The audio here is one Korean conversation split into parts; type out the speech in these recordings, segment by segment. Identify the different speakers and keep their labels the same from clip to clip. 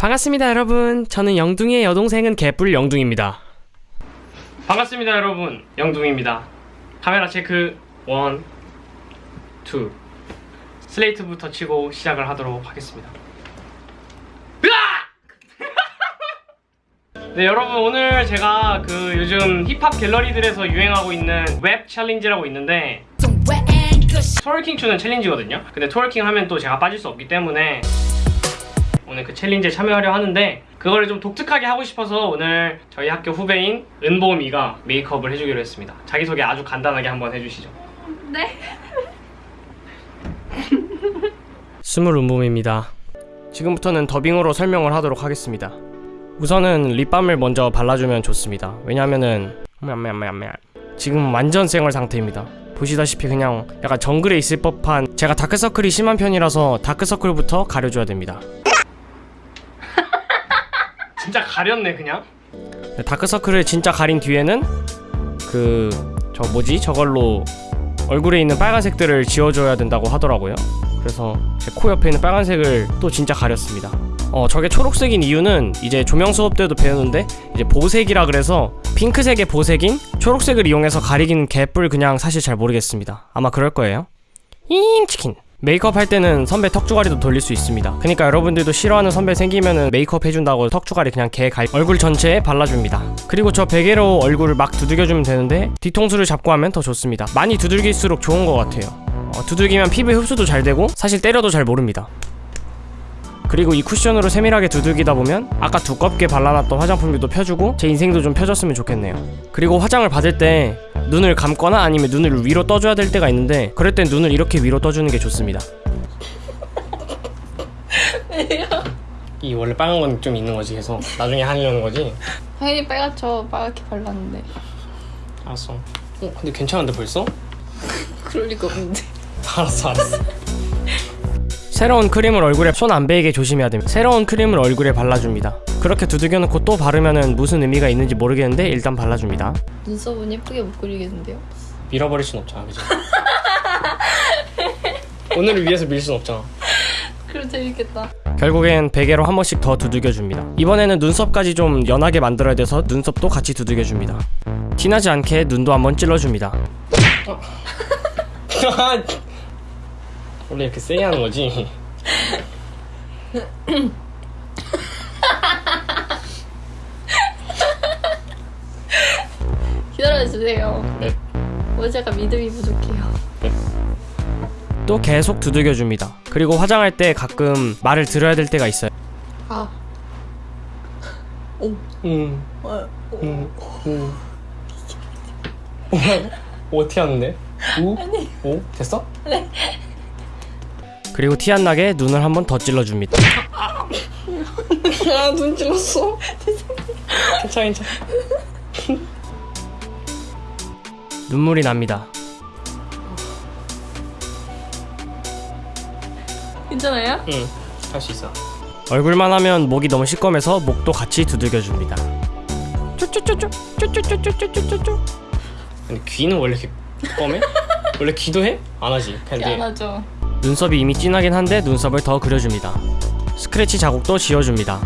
Speaker 1: 반갑습니다 여러분. 저는 영둥이의 여동생은 개뿔 영둥입니다. 반갑습니다 여러분. 영둥입니다. 카메라 체크. One, two. 슬레이트부터 치고 시작을 하도록 하겠습니다! 네 여러분. 오늘 제가 그 요즘 힙합 갤러리들에서 유행하고 있는 WAP challenge라고 있는데 twerking 추는 challenge거든요. 근데 twerking 하면 또 제가 빠질 수 없기 때문에 오늘 그 챌린지에 참여하려 하는데 그거를 좀 독특하게 하고 싶어서 오늘 저희 학교 후배인 은보미가 메이크업을 해주기로 했습니다. 자기소개 아주 간단하게 한번 해주시죠.
Speaker 2: 네?
Speaker 1: 스물 은보미입니다. 지금부터는 더빙으로 설명을 하도록 하겠습니다. 우선은 립밤을 먼저 발라주면 좋습니다. 왜냐면은 지금 완전 생얼 상태입니다. 보시다시피 그냥 약간 정글에 있을 법한 제가 다크서클이 심한 편이라서 다크서클부터 가려줘야 됩니다 진짜 가렸네 그냥. 다크서클을 진짜 가린 뒤에는 그 저 뭐지? 저걸로 얼굴에 있는 빨간색들을 지워줘야 된다고 하더라고요. 그래서 제 코 옆에 있는 빨간색을 또 진짜 가렸습니다. 어 저게 초록색인 이유는 이제 조명 수업 때도 배우는데 이제 보색이라 그래서 핑크색의 보색인 초록색을 이용해서 가리기는 개뿔 그냥 사실 잘 모르겠습니다. 아마 그럴 거예요. 잉 치킨 메이크업 할 때는 선배 턱주가리도 돌릴 수 있습니다. 그러니까 여러분들도 싫어하는 선배 생기면은 메이크업 해준다고 턱주가리 그냥 개갈 얼굴 전체에 발라줍니다. 그리고 저 베개로 얼굴을 막 두들겨주면 되는데 뒤통수를 잡고 하면 더 좋습니다. 많이 두들길수록 좋은 것 같아요. 어, 두들기면 피부 흡수도 잘 되고 사실 때려도 잘 모릅니다. 그리고 이 쿠션으로 세밀하게 두들기다 보면 아까 두껍게 발라놨던 화장품들도 펴주고 제 인생도 좀 펴졌으면 좋겠네요. 그리고 화장을 받을 때 눈을 감거나 아니면 눈을 위로 떠줘야 될 때가 있는데 그럴 땐 눈을 이렇게 위로 떠주는 게 좋습니다 이 원래 빨간 건 좀 있는 거지 그래서 나중에 하려는 거지?
Speaker 2: 당연히 빨갛죠. 빨갛게 발랐는데.
Speaker 1: 알았어 어 근데 괜찮은데 벌써?
Speaker 2: 그럴 리가 없는데.
Speaker 1: 알았어 알았어 새로운 크림을 얼굴에 손 안 베이게 조심해야 됩니다 새로운 크림을 얼굴에 발라줍니다 그렇게 두들겨 놓고 또 바르면은 무슨 의미가 있는지 모르겠는데 일단 발라줍니다
Speaker 2: 눈썹은 예쁘게 못 그리겠는데요?
Speaker 1: 밀어버릴 순 없잖아 그지? 오늘을 위해서 밀 순 없잖아
Speaker 2: 그럼 재밌겠다.
Speaker 1: 결국엔 베개로 한 번씩 더 두들겨줍니다 이번에는 눈썹까지 좀 연하게 만들어야 돼서 눈썹도 같이 두들겨줍니다 티나지 않게 눈도 한번 찔러줍니다 원래 이렇게 세게 하는 거지?
Speaker 2: 기다려주세요.
Speaker 1: 네.
Speaker 2: 어제가 믿음이 부족해요.
Speaker 1: 또 계속 두들겨줍니다 그리고 화장할 때 가끔 말을 들어야 될 때가 있어요
Speaker 2: 아.
Speaker 1: 음,
Speaker 2: 어,
Speaker 1: 음, 음. 오, 어떻게 하는데? 우? 오? 됐어? 네. 그리고 티 안 나게 눈을 한 번 더 찔러줍니다.
Speaker 2: 아, 눈 찔렀어.
Speaker 1: 괜찮아, 괜찮아. 눈물이 납니다.
Speaker 2: 괜찮아요?
Speaker 1: 응, 할 수 있어. 얼굴만 하면 목이 너무 시꺼매서 목도 같이 두들겨줍니다. 쪼쪼쪼쪼, 쪼쪼쪼쪼쪼쪼쪼. 아니 귀는 원래 이렇게 검해? 원래 귀도 해? 안 하지. 근데
Speaker 2: 미안하죠.
Speaker 1: 눈썹이 이미 진하긴 한데 눈썹을 더 그려줍니다. 스크래치 자국도 지워줍니다.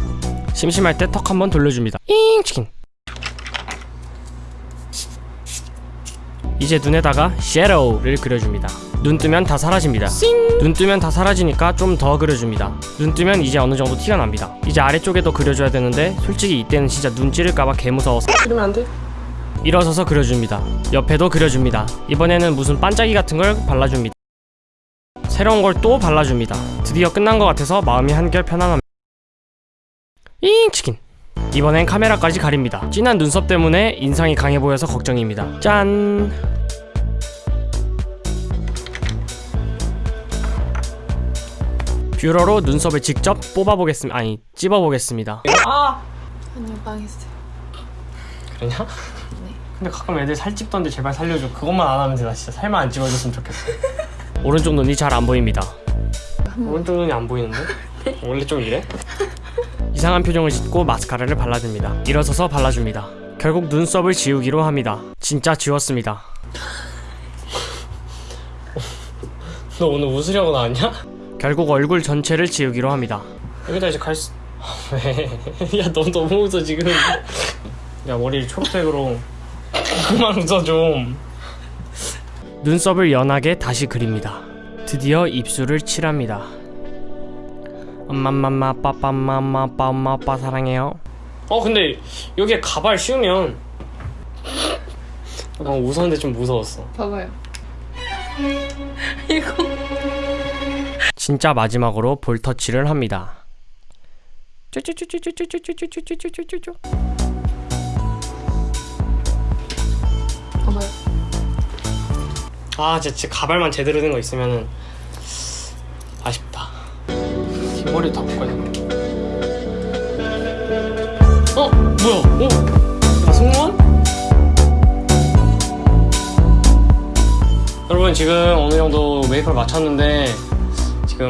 Speaker 1: 심심할 때 턱 한번 돌려줍니다. 잉 치킨. 이제 눈에다가 섀도우를 그려줍니다. 눈 뜨면 다 사라집니다. 눈 뜨면 다 사라지니까 좀 더 그려줍니다. 눈 뜨면 이제 어느 정도 티가 납니다. 이제 아래쪽에도 그려줘야 되는데 솔직히 이때는 진짜 눈 찌를까봐 개무서워서 그러면 안 돼. 일어서서 그려줍니다. 옆에도 그려줍니다. 이번에는 무슨 반짝이 같은 걸 발라줍니다. 새로운 걸 또 발라줍니다. 드디어 끝난 것 같아서 마음이 한결 편안합니다. 잉 치킨. 이번엔 카메라까지 가립니다. 진한 눈썹 때문에 인상이 강해 보여서 걱정입니다. 짠. 뷰러로 눈썹을 직접 뽑아보겠습니다. 아니 찝어보겠습니다. 아
Speaker 2: 아니요, 망했어요.
Speaker 1: 그러냐?
Speaker 2: 네.
Speaker 1: 근데 가끔 애들 살 찝던데 제발 살려줘. 그것만 안 하면 되나 진짜 살만 안 찝어줬으면 좋겠어. 오른쪽 눈이 잘 안 보입니다. 오른쪽 눈이 안 보이는데? 원래 좀 이래? 이상한 표정을 짓고 마스카라를 발라줍니다. 일어서서 발라줍니다. 결국 눈썹을 지우기로 합니다. 진짜 지웠습니다. 너 오늘 웃으려고 나왔냐? 결국 얼굴 전체를 지우기로 합니다. 여기다 이제 갈 수...
Speaker 3: 왜? 야, 너 너무 웃어, 지금. 야, 머리를 초록색으로. 그만 웃어, 좀. 눈썹을 연하게 다시 그립니다. 드디어 입술을 칠합니다. 엄마맘마 빠빠맘마 빠엄마빠 사랑해요. 어 근데 여기에 가발 씌우면 약간 웃었는데 좀 무서웠어.
Speaker 2: 봐봐요. 이거.
Speaker 3: 진짜 마지막으로 볼 터치를 합니다. 쭈쭈쭈쭈쭈쭈쭈쭈쭈쭈쭈쭈쭈.
Speaker 2: 봐봐요.
Speaker 3: 아 진짜, 진짜 가발만 제대로 된 거 있으면은 머리 다 바꿔야 되나? 어 뭐야? 어? 아 승무원? 여러분 지금 어느 정도 메이크업 마쳤는데 지금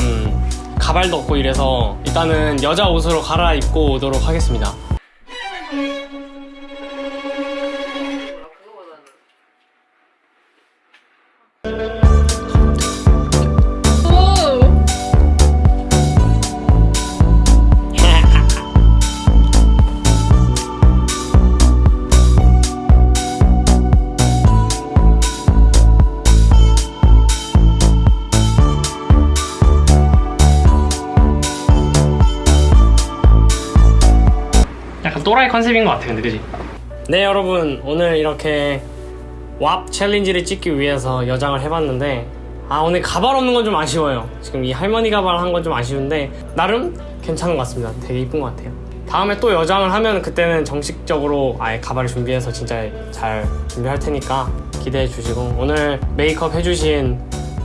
Speaker 3: 가발도 없고 이래서 일단은 여자 옷으로 갈아입고 오도록 하겠습니다. 컨셉인 것 같아 근데 그지? 네 여러분 오늘 이렇게 왑 챌린지를 찍기 위해서 여장을 해봤는데 아 오늘 가발 없는 건 좀 아쉬워요 지금 이 할머니 가발 한 건 좀 아쉬운데 나름 괜찮은 것 같습니다 되게 이쁜 것 같아요 다음에 또 여장을 하면 그때는 정식적으로 아예 가발을 준비해서 진짜 잘 준비할 테니까 기대해 주시고 오늘 메이크업 해주신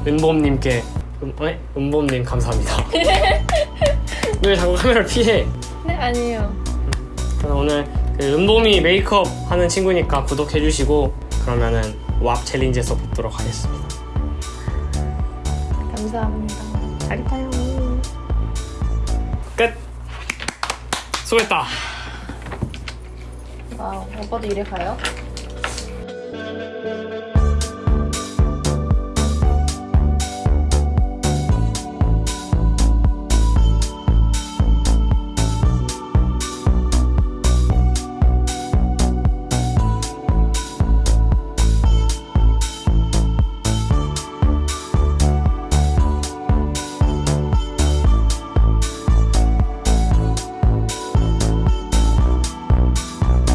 Speaker 3: 은봄님께 은, 네? 은봄님 감사합니다 왜 자꾸 카메라를 피해
Speaker 2: 네, 아니에요.
Speaker 3: 그래서 오늘 그 은봄이 메이크업 하는 친구니까 구독해주시고 그러면은 WAP challenge에서 뵙도록 하겠습니다.
Speaker 2: 감사합니다. 잘 타요.
Speaker 3: 끝! 수고했다!
Speaker 2: Wow, 오빠도 이래 가요?